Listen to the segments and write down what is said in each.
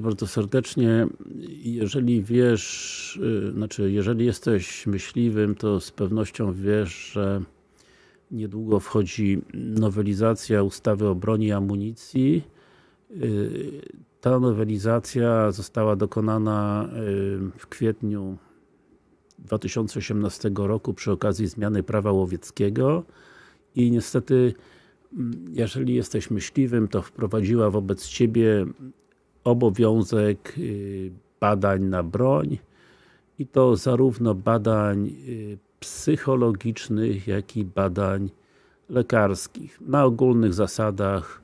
bardzo serdecznie. Jeżeli wiesz, y, znaczy jeżeli jesteś myśliwym, to z pewnością wiesz, że niedługo wchodzi nowelizacja ustawy o broni i amunicji. Y, ta nowelizacja została dokonana y, w kwietniu 2018 roku przy okazji zmiany prawa łowieckiego i niestety jeżeli jesteś myśliwym, to wprowadziła wobec Ciebie obowiązek y, badań na broń i to zarówno badań y, psychologicznych, jak i badań lekarskich na ogólnych zasadach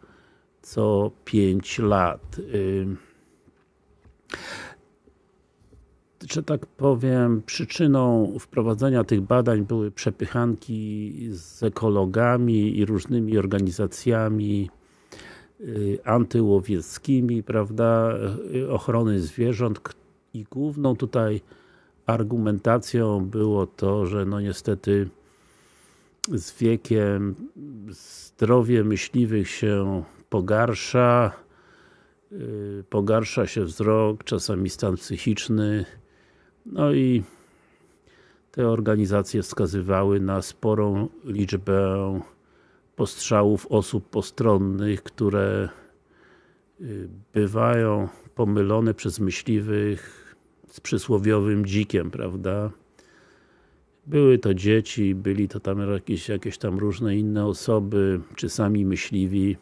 co 5 lat. Y, że tak powiem, przyczyną wprowadzenia tych badań były przepychanki z ekologami i różnymi organizacjami antyłowieckimi, prawda, y, ochrony zwierząt i główną tutaj argumentacją było to, że no niestety z wiekiem zdrowie myśliwych się pogarsza, y, pogarsza się wzrok, czasami stan psychiczny, no i te organizacje wskazywały na sporą liczbę postrzałów osób postronnych, które y, bywają pomylone przez myśliwych z przysłowiowym dzikiem, prawda? Były to dzieci, byli to tam jakieś, jakieś tam różne inne osoby, czy sami myśliwi.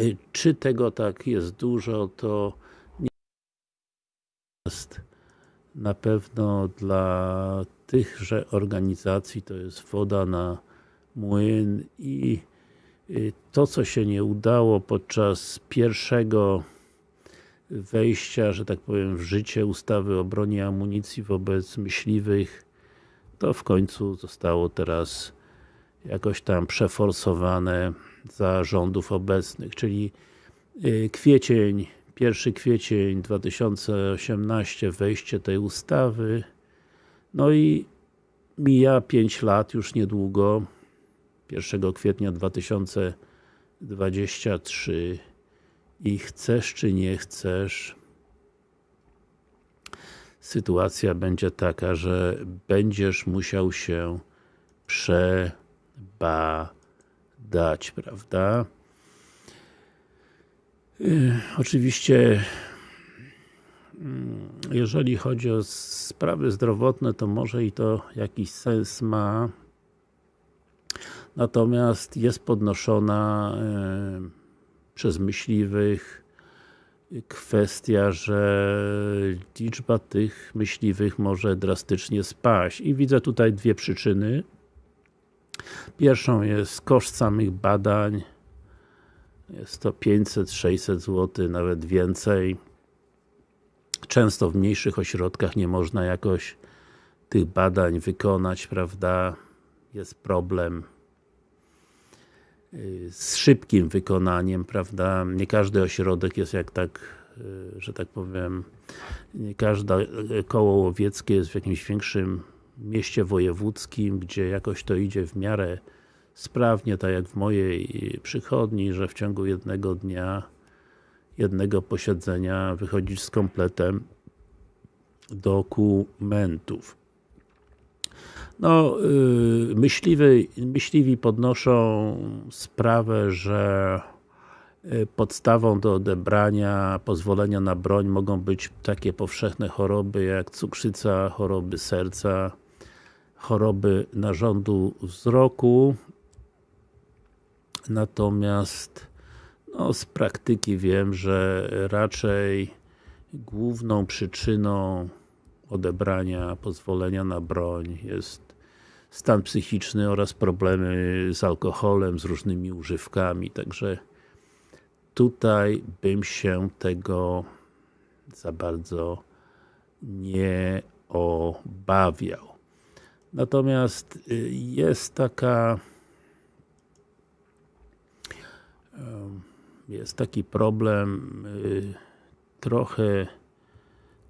Y, czy tego tak jest dużo, to nie jest na pewno dla tychże organizacji to jest woda na młyn i y, to co się nie udało podczas pierwszego wejścia, że tak powiem, w życie ustawy o broni amunicji wobec myśliwych, to w końcu zostało teraz jakoś tam przeforsowane za rządów obecnych, czyli y, kwiecień 1 kwiecień 2018 wejście tej ustawy. No i mija 5 lat już niedługo 1 kwietnia 2023 i chcesz czy nie chcesz sytuacja będzie taka, że będziesz musiał się przebadać, prawda? Y, oczywiście mm, jeżeli chodzi o sprawy zdrowotne, to może i to jakiś sens ma. Natomiast jest podnoszona y, przez myśliwych kwestia, że liczba tych myśliwych może drastycznie spaść. I widzę tutaj dwie przyczyny. Pierwszą jest koszt samych badań, jest to 500-600 zł, nawet więcej. Często w mniejszych ośrodkach nie można jakoś tych badań wykonać, prawda? Jest problem z szybkim wykonaniem, prawda? Nie każdy ośrodek jest jak tak, y, że tak powiem, nie każde koło łowieckie jest w jakimś większym mieście wojewódzkim, gdzie jakoś to idzie w miarę sprawnie, tak jak w mojej przychodni, że w ciągu jednego dnia, jednego posiedzenia wychodzisz z kompletem dokumentów. No, yy, myśliwi, myśliwi podnoszą sprawę, że y, podstawą do odebrania pozwolenia na broń mogą być takie powszechne choroby jak cukrzyca, choroby serca, choroby narządu wzroku. Natomiast no, z praktyki wiem, że raczej główną przyczyną odebrania pozwolenia na broń jest stan psychiczny oraz problemy z alkoholem, z różnymi używkami, także tutaj bym się tego za bardzo nie obawiał. Natomiast y, jest taka jest taki problem y, trochę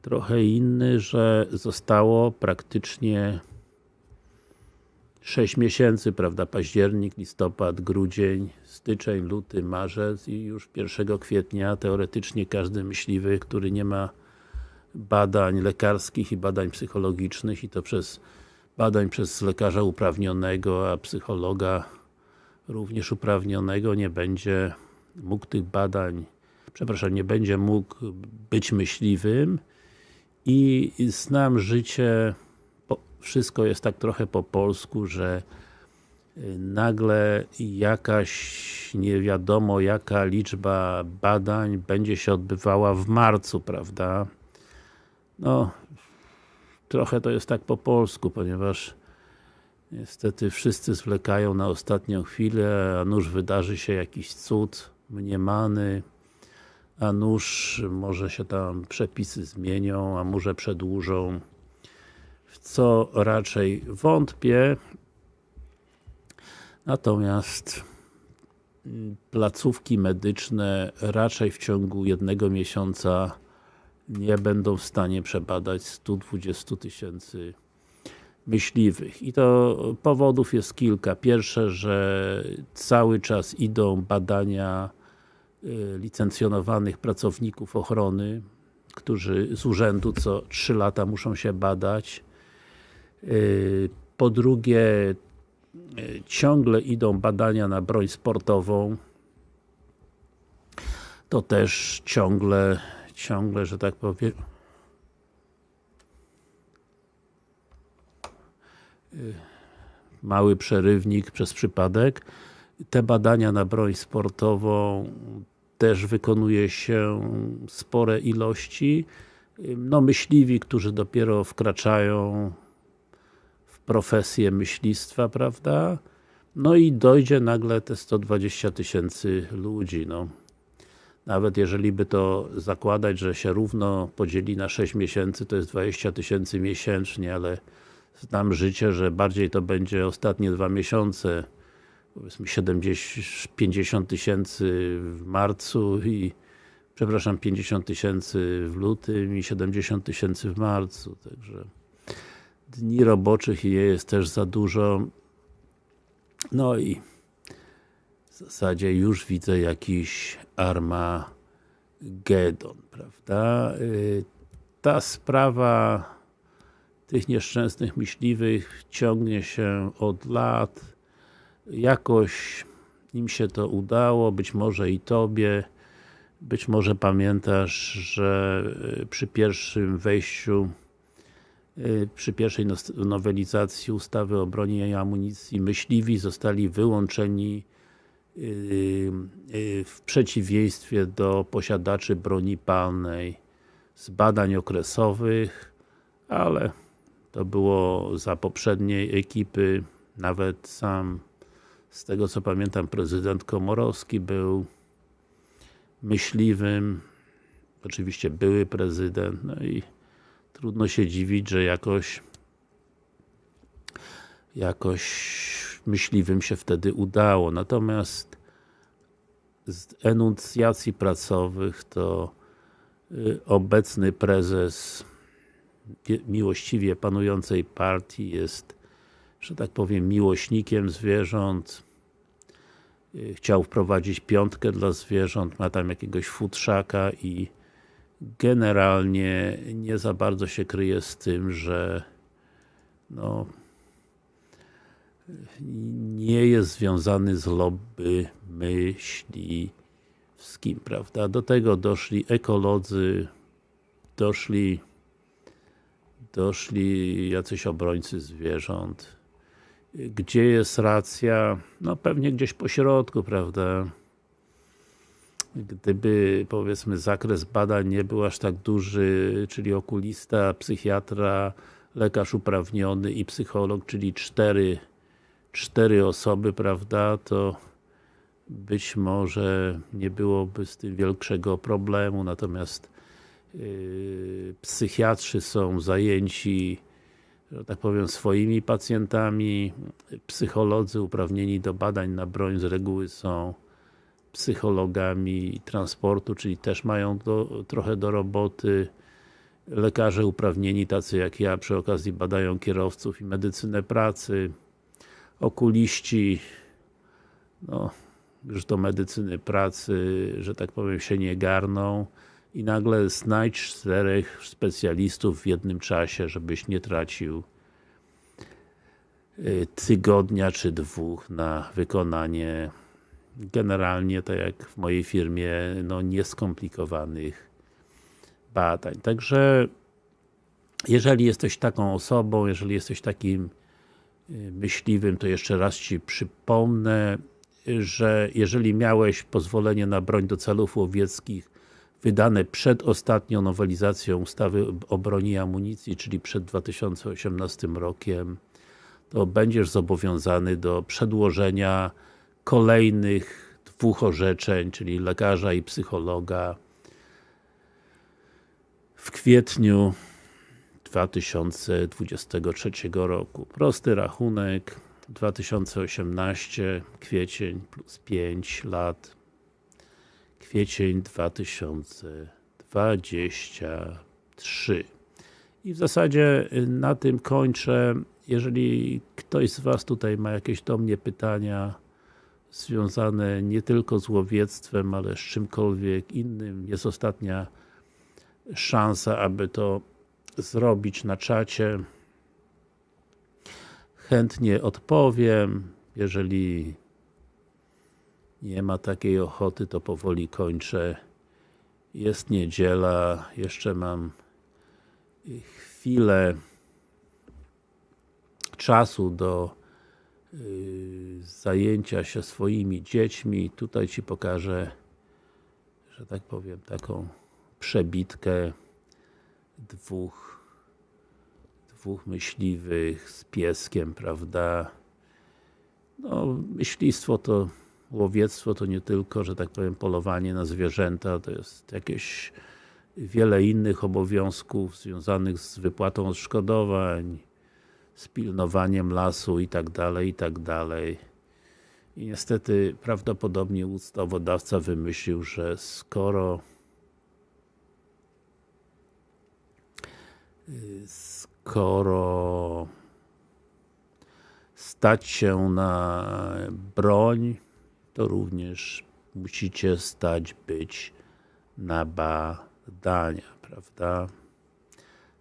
trochę inny, że zostało praktycznie 6 miesięcy, prawda, październik, listopad, grudzień, styczeń, luty, marzec i już 1 kwietnia. Teoretycznie każdy myśliwy, który nie ma badań lekarskich i badań psychologicznych i to przez badań przez lekarza uprawnionego, a psychologa również uprawnionego nie będzie mógł tych badań, przepraszam, nie będzie mógł być myśliwym. I znam życie, wszystko jest tak trochę po polsku, że y, nagle jakaś nie wiadomo jaka liczba badań będzie się odbywała w marcu, prawda? No, trochę to jest tak po polsku, ponieważ niestety wszyscy zwlekają na ostatnią chwilę, a nuż wydarzy się jakiś cud mniemany, a nuż może się tam przepisy zmienią, a może przedłużą, w co raczej wątpię. Natomiast placówki medyczne raczej w ciągu jednego miesiąca nie będą w stanie przebadać 120 tysięcy myśliwych. I to powodów jest kilka. Pierwsze, że cały czas idą badania y, licencjonowanych pracowników ochrony, którzy z urzędu co 3 lata muszą się badać. Y, po drugie, y, ciągle idą badania na broń sportową. To też ciągle ciągle, że tak powiem mały przerywnik przez przypadek. Te badania na broń sportową też wykonuje się spore ilości. No myśliwi, którzy dopiero wkraczają profesję myślistwa, prawda? No i dojdzie nagle te 120 tysięcy ludzi, no nawet jeżeli by to zakładać, że się równo podzieli na 6 miesięcy, to jest 20 tysięcy miesięcznie, ale znam życie, że bardziej to będzie ostatnie dwa miesiące, powiedzmy 70, 50 tysięcy w marcu i przepraszam, 50 tysięcy w lutym i 70 tysięcy w marcu, także dni roboczych je jest też za dużo. No i w zasadzie już widzę jakiś Armagedon, prawda? Y, ta sprawa tych nieszczęsnych myśliwych ciągnie się od lat. Jakoś im się to udało, być może i Tobie. Być może pamiętasz, że y, przy pierwszym wejściu przy pierwszej nowelizacji ustawy o broni i amunicji myśliwi zostali wyłączeni Yy, yy, w przeciwieństwie do posiadaczy broni palnej z badań okresowych, ale to było za poprzedniej ekipy, nawet sam z tego co pamiętam prezydent Komorowski był myśliwym, oczywiście były prezydent, no i trudno się dziwić, że jakoś jakoś myśliwym się wtedy udało. Natomiast z enuncjacji pracowych to y, obecny prezes miłościwie panującej partii jest, że tak powiem, miłośnikiem zwierząt. Y, chciał wprowadzić piątkę dla zwierząt, ma tam jakiegoś futrzaka i generalnie nie za bardzo się kryje z tym, że no, nie jest związany z lobby myśliwskim, prawda? Do tego doszli ekolodzy, doszli doszli jacyś obrońcy zwierząt. Gdzie jest racja? No pewnie gdzieś po środku, prawda? Gdyby, powiedzmy, zakres badań nie był aż tak duży, czyli okulista, psychiatra, lekarz uprawniony i psycholog, czyli cztery cztery osoby, prawda, to być może nie byłoby z tym większego problemu, natomiast yy, psychiatrzy są zajęci że tak powiem, swoimi pacjentami, psycholodzy uprawnieni do badań na broń z reguły są psychologami transportu, czyli też mają do, trochę do roboty. Lekarze uprawnieni, tacy jak ja, przy okazji badają kierowców i medycynę pracy okuliści no, już do medycyny pracy, że tak powiem, się nie garną i nagle znajdź czterech specjalistów w jednym czasie, żebyś nie tracił y, tygodnia czy dwóch na wykonanie generalnie, tak jak w mojej firmie, no nieskomplikowanych badań. Także jeżeli jesteś taką osobą, jeżeli jesteś takim y, myśliwym, to jeszcze raz Ci przypomnę, że jeżeli miałeś pozwolenie na broń do celów łowieckich wydane przed ostatnią nowelizacją ustawy o broni i amunicji, czyli przed 2018 rokiem, to będziesz zobowiązany do przedłożenia kolejnych dwóch orzeczeń, czyli lekarza i psychologa w kwietniu 2023 roku. Prosty rachunek 2018 kwiecień plus 5 lat kwiecień 2023 i w zasadzie na tym kończę jeżeli ktoś z Was tutaj ma jakieś do mnie pytania związane nie tylko z łowiectwem, ale z czymkolwiek innym, jest ostatnia szansa, aby to zrobić na czacie. Chętnie odpowiem, jeżeli nie ma takiej ochoty, to powoli kończę. Jest niedziela, jeszcze mam chwilę czasu do zajęcia się swoimi dziećmi. Tutaj Ci pokażę, że tak powiem, taką przebitkę dwóch dwóch myśliwych z pieskiem, prawda? No, myślistwo to łowiectwo to nie tylko, że tak powiem, polowanie na zwierzęta, to jest jakieś wiele innych obowiązków związanych z wypłatą odszkodowań, z pilnowaniem lasu i tak dalej, i tak dalej. I niestety prawdopodobnie ustawodawca wymyślił, że skoro skoro stać się na broń, to również musicie stać być na badania, prawda?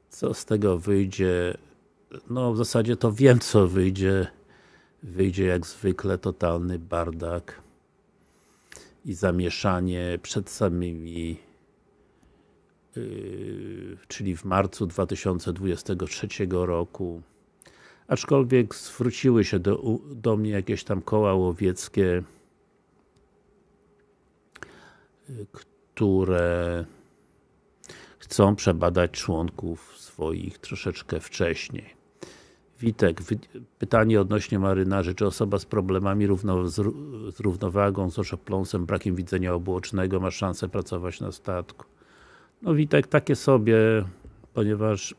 Co z tego wyjdzie? No w zasadzie to wiem co wyjdzie. Wyjdzie jak zwykle totalny bardak i zamieszanie przed samymi yy, czyli w marcu 2023 roku aczkolwiek zwróciły się do, do mnie jakieś tam koła łowieckie które chcą przebadać członków swoich troszeczkę wcześniej. Witek, pytanie odnośnie marynarzy, czy osoba z problemami równo, z, z równowagą, z oszopląsem, brakiem widzenia obuocznego ma szansę pracować na statku? No Witek, takie sobie, ponieważ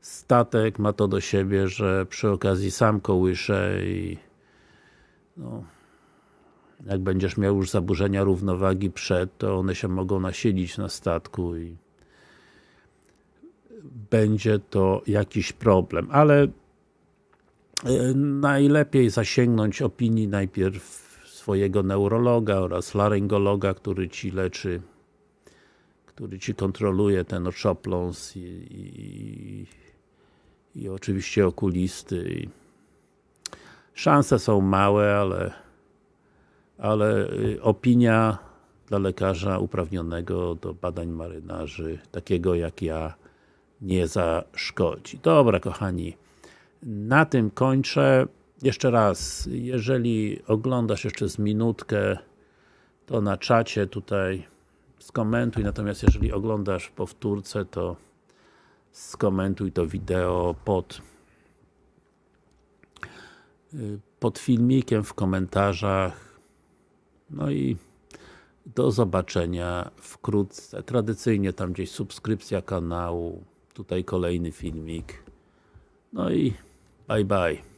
statek ma to do siebie, że przy okazji sam kołysze i no, jak będziesz miał już zaburzenia równowagi przed, to one się mogą nasilić na statku i będzie to jakiś problem, ale e, najlepiej zasięgnąć opinii najpierw swojego neurologa oraz laryngologa, który Ci leczy który Ci kontroluje ten oszopląs i, i, i oczywiście okulisty. Szanse są małe, ale ale y, opinia dla lekarza uprawnionego do badań marynarzy, takiego jak ja, nie zaszkodzi. Dobra, kochani, na tym kończę. Jeszcze raz, jeżeli oglądasz jeszcze z minutkę, to na czacie tutaj skomentuj, natomiast jeżeli oglądasz powtórce, to skomentuj to wideo pod y, pod filmikiem, w komentarzach no i do zobaczenia wkrótce. Tradycyjnie tam gdzieś subskrypcja kanału, tutaj kolejny filmik. No i bye bye.